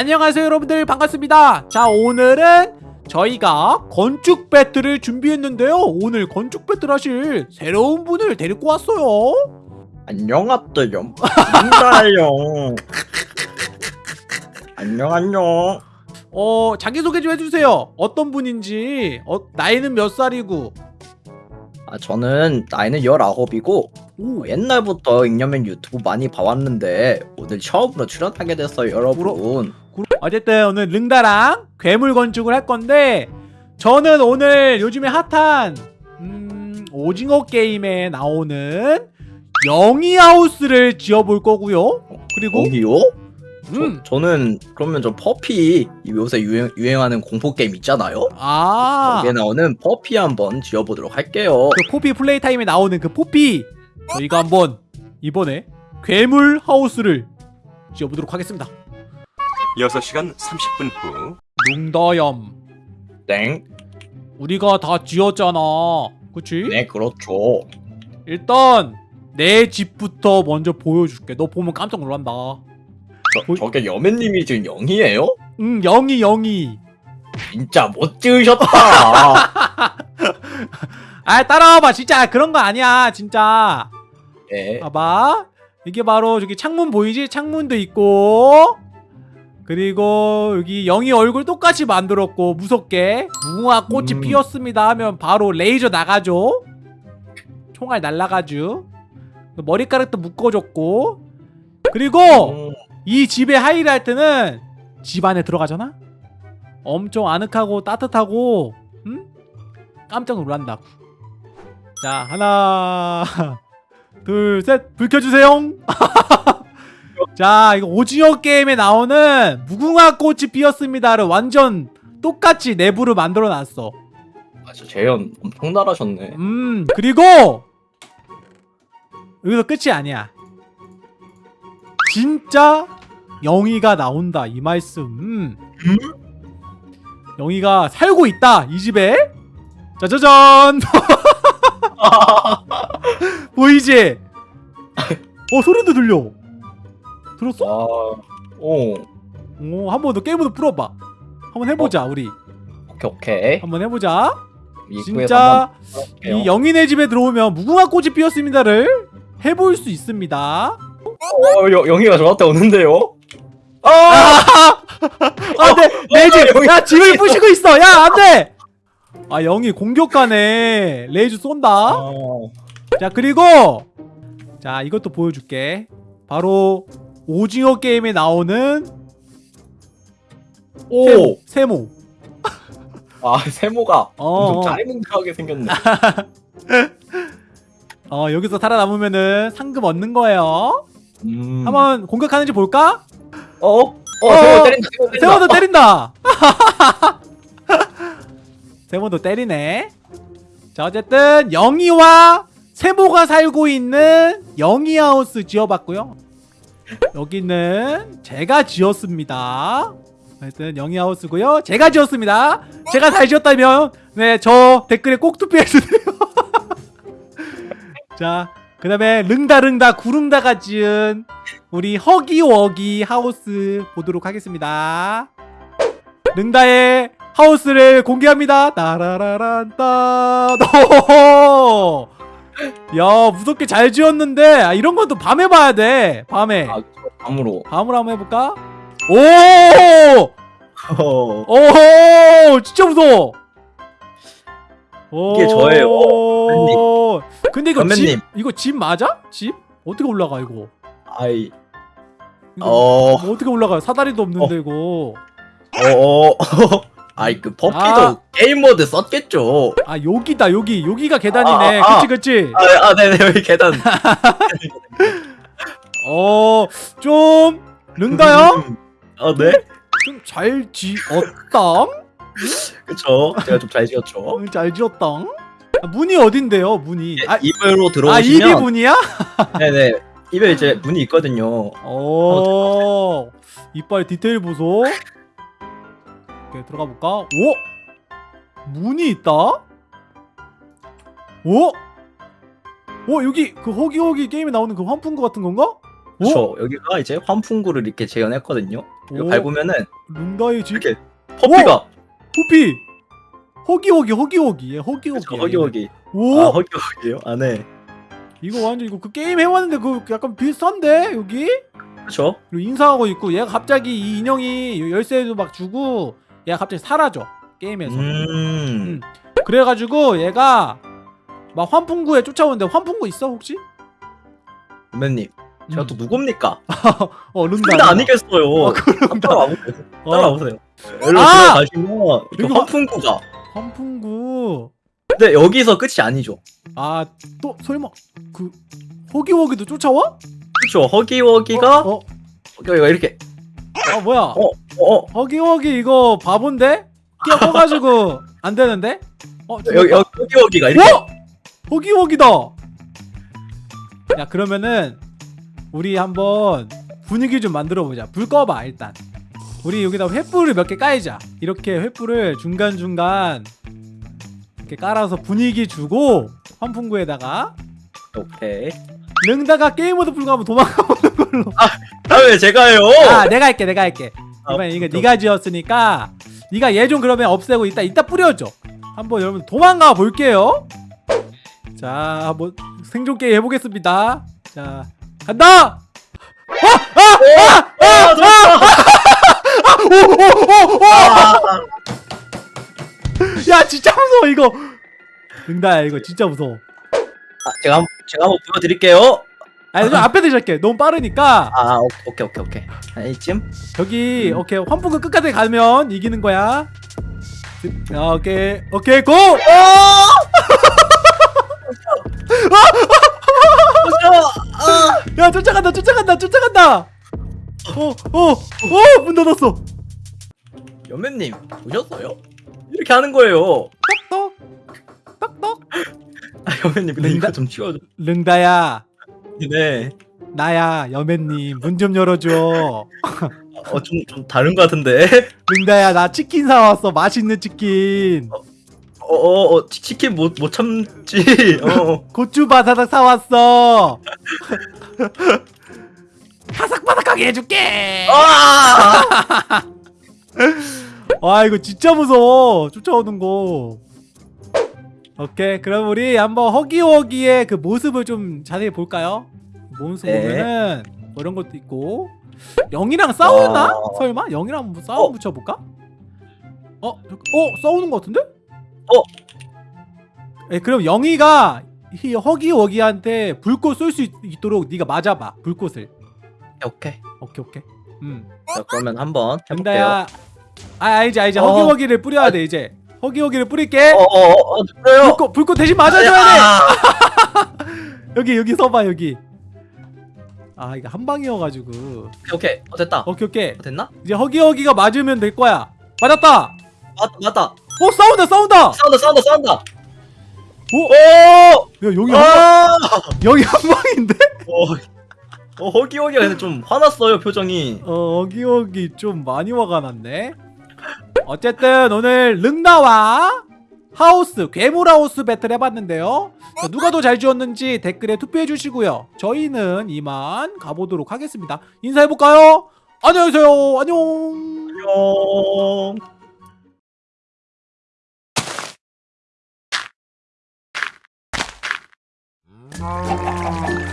안녕하세요 여러분들. 반갑습니다. 자 오늘은 저희가 건축 배틀을 준비했는데요. 오늘 건축 배틀 하실 새로운 분을 데리고 왔어요. 안녕하세요. 민가요. 안녕 안녕. 어 자기소개 좀 해주세요. 어떤 분인지. 어, 나이는 몇 살이고 아 저는 나이는 19이고 오, 옛날부터 잉여맨 유튜브 많이 봐왔는데 오늘 처음으로 출연하게 됐어요 여러분. 어쨌든 오늘 릉다랑 괴물 건축을 할 건데 저는 오늘 요즘에 핫한 음, 오징어 게임에 나오는 영이 하우스를 지어볼 거고요 그리고 거기요? 음, 저, 저는 그러면 저 퍼피 요새 유행, 유행 하는 공포 게임 있잖아요. 아 거기에 나오는 퍼피 한번 지어보도록 할게요. 그 포피 플레이 타임에 나오는 그 포피 저희가 한번 이번에 괴물 하우스를 지어보도록 하겠습니다 6시간 30분 후 룽더염 땡. 우리가 다 지었잖아 그치? 네 그렇죠. 일단 내 집부터 먼저 보여줄게 너 보면 깜짝 놀란다 저, 뭐- 저게 여맨님이 지금 영이에요? 응 영이 영이 진짜 못 지으셨다. 아 따라와봐. 진짜 그런 거 아니야 진짜. 예. 봐봐. 이게 바로 저기 창문 보이지? 창문도 있고. 그리고 여기 영희 얼굴 똑같이 만들었고 무섭게. 무궁화 꽃이 음. 피었습니다 하면 바로 레이저 나가죠. 총알 날라가죠. 머리카락도 묶어줬고. 그리고 음, 이 집의 하이라이트는 집 안에 들어가잖아? 엄청 아늑하고 따뜻하고 응? 깜짝 놀란다고 자 하나 둘셋 불 켜주세요 자 이거 오징어 게임에 나오는 무궁화 꽃이 피었습니다를 완전 똑같이 내부를 만들어 놨어 아, 저 재현 엄청 잘하셨네. 음 그리고 여기서 끝이 아니야 진짜 영희가 나온다 이 말씀 음. 영희가 살고 있다 이 집에 짜자잔 보이지? 어 소리도 들려 들었어? 와, 오, 오, 한번 더 게임으로 풀어봐 한번 해보자 우리 오케이 오케이. 한번 해보자 진짜 이. 영인의 집에 들어오면 무궁화 꽃이 피었습니다를 해볼 수 있습니다. 어, 여, 영희가 저한테 오는데요? 아, 안돼 내 집, 영희- 야 집을 부시고 있어, 야 안돼. 아 영희 공격가네, 레이저 쏜다. 아, 자 그리고 자 이것도 보여줄게. 바로 오징어 게임에 나오는 오, 세모. 아 세모가 어, 엄청 어. 생겼네. 어 여기서 살아남으면은 상금 얻는 거예요. 음. 한번 공격하는지 볼까? 어, 어, 어, 세모 때린다. 세모 때린다. 세모도 때린다. 세모도 때리네. 자 어쨌든 영희와 세모가 살고 있는 영희 하우스 지어봤고요. 여기는 제가 지었습니다. 하여튼 영희 하우스고요. 제가 지었습니다. 제가 잘 지었다면 네 저 댓글에 꼭 투표해 주세요. 자 그 다음에 릉다릉다 구릉다가 지은 우리 허기워기 하우스 보도록 하겠습니다. 릉다의 하우스를 공개합니다. 따라라란따. 오! 야 무섭게 잘 지었는데 아, 이런 건 또 밤에 봐야 돼. 밤에. 아, 암으로. 밤으로 한번 해볼까? 오! 어, 오! 진짜 무서워. 이게 저예요. 오! 근데 이거 집 선배님. 이거 집 맞아? 집? 어떻게 올라가 이거? 아이, 이거 어, 뭐 어떻게 올라가요? 사다리도 없는데 이거. 어, 어. 아이 그 퍼피도 아. 게임 모드 썼겠죠. 아 여기다 여기 여기가 계단이네. 아, 아, 아. 그치 그치. 아, 아 네네 여기 계단. 어좀 릉다요? 아 네. 좀 잘 지었당? 그쵸. 제가 좀 잘 지었죠. 응, 잘 지었당? 아, 문이 어딘데요? 문이. 아, 입으로 아 들어오시면 입이 문이야? 네네 입에 이제 문이 있거든요. 오 이빨 디테일 보소. 오케이 들어가 볼까? 오 문이 있다. 오? 오 여기 그 허기허기 게임에 나오는 그 환풍구 같은 건가? 오? 그렇죠. 여기가 이제 환풍구를 이렇게 재현했거든요. 이거 오, 밟으면은 룬다의 집 이렇게 퍼피가 호피 허기허기 허기허기. 예, 허기허기 그쵸, 허기허기 오. 아 허기허기요? 안에 이거 완전 이거 그 게임 해왔는데 그 약간 비슷한데 여기? 그렇죠 그리고 인사하고 있고 얘가 갑자기 이 인형이 열쇠도 막 주고 얘가 갑자기 사라져 게임에서. 음. 그래가지고 얘가 막 환풍구에 쫓아오는데 환풍구 있어 혹시? 선배님 제가 음. 또 누굽니까? 어 룬다 근데 아니겠어요. 어, 그런가? 따라와보세요. 어, 따라와보세요. 여기로 아! 들어가시면 이렇게 이거- 환풍구가 환풍구. 근데 여기서 끝이 아니죠. 아 또 설마 그 호기호기도 쫓아와? 그렇죠 허기허기가 어, 어, 여기가 이렇게. 아 뭐야? 어, 어 허기허기 이거 바본데? 끼어 꺼가지고 안 되는데? 어 여기 여기 허기허기가 이렇게. 어? 허기허기다. 야 그러면은 우리 한번 분위기 좀 만들어 보자. 불 꺼봐 일단 우리 여기다 횃불을 몇 개 까이자. 이렇게 횃불을 중간중간 이렇게 깔아서 분위기 주고 환풍구에다가 오케이. 능다가 게임 모드 불가하면 도망가보는 걸로. 다음에 제가요? 아 내가 할게 내가 할게. 아, 이번엔 이거. 네가 지었으니까 네가 얘 좀 그러면 없애고 이따 이따 뿌려줘. 한번 여러분 도망가 볼게요. 자 한번 생존 게임 해보겠습니다. 자 간다! 아, 좋다. 야 진짜 무서워 이거. 능다야 이거 진짜 무서워. 아, 제가 한 제가 한번 보여드릴게요. 아니 좀 앞에 드실게 너무 빠르니까. 아 오- 오케이 오케이 오케이. 한 이쯤 여기 오케이. 환풍구 끝까지 가면 이기는 거야. 아, 오케이. 오케이 고! 야 쫓아간다 쫓아간다 쫓아간다 어 어 어 문 닫았어. 연매님 보셨어요? 이렇게 하는 거예요. 떡떡 떡떡 아 연매님 근데 링다- 이거 좀 치워줘. 릉다야. 네. 나야 여맨님 문 좀 열어줘. 어좀 좀 다른 거 같은데. 릉다야 나 치킨 사왔어. 맛있는 치킨. 어어 어, 치- 치킨 못 못 참지. 어. 고추 바사삭 사왔어 바삭바삭하게 해줄게 아! 와 이거 진짜 무서워 쫓아오는 거 오케이 그럼 우리 한번 허기허기의 그 모습을 좀 자세히 볼까요? 모습 네. 보면은 뭐 이런 것도 있고 영이랑 싸우나? 와. 설마? 영이랑 한번 싸움 어. 붙여볼까? 어? 어? 싸우는 거 같은데? 어. 에 그럼 영이가 이 허기허기한테 불꽃 쏠 수 있도록 네가 맞아봐 불꽃을 오케이 오케이. 오케이 음. 자 그러면 한번 해볼게요. 아 알지 알지 어. 허기허기를 뿌려야 돼 이제. 허기허기를 뿌릴게. 어어어 그래요. 불꽃 불꽃 대신 맞아줘야 돼. 아, 여기 여기 서봐 여기. 아 이거 한 방이어가지고. 오케이 오케이. 어 됐다. 오케이 오케이. 어, 됐나? 이제 허기허기가 맞으면 될 거야. 맞았다. 맞다 맞다. 어 싸운다 싸운다. 싸운다 싸운다 싸운다. 오! 오! 야 여기 한 방, 아! 여기 한 방인데? 어, 어 허기허기가 근데 좀 화났어요 표정이. 어 허기허기 좀 많이 화가 났네. 어쨌든 오늘 릉나와 하우스 괴물하우스 배틀 해봤는데요. 자, 누가 더 잘 지었는지 댓글에 투표해 주시고요. 저희는 이만 가보도록 하겠습니다. 인사해볼까요? 안녕히 계세요. 안녕. 안녕